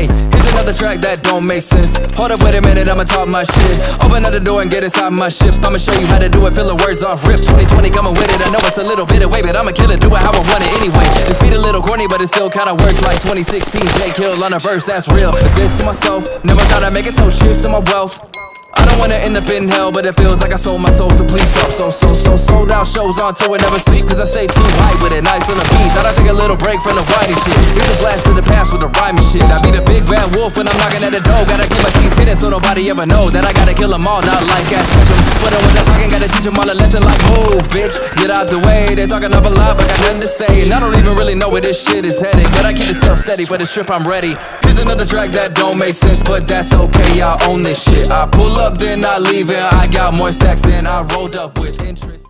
Hey, here's another track that don't make sense. Hold up, wait a minute, I'ma talk my shit. Open up the door and get inside my ship. I'ma show you how to do it, fill the words off rip. 2020 coming with it, I know it's a little bit away, but I'ma kill it, do it how I want it anyway. This beat a little corny, but it still kinda works like 2016 J Kill on a verse, that's real. This to myself, never thought I'd make it, so cheers to my wealth. I wanna end up in hell, but it feels like I sold my soul, so please help. So, so, so, sold out shows on tour, never sleep, cause I stay too high with it. Nice on the beat, thought I'd take a little break from the whiny shit. Here's a blast to the past with the rhyming shit. I be the big bad wolf when I'm knocking at the door. Gotta keep my teeth hidden so nobody ever know that I gotta kill them all, not like Ash Ketchum. But when they're talking, gotta teach them all a lesson like move, bitch. Get out the way, they're talking up a lot, but got nothing to say. And I don't even really know where this shit is headed. But I keep it self steady for the trip, I'm ready. Another track that don't make sense, but that's okay, I own this shit. I pull up, then I leave, and I got more stacks than I rolled up with interest.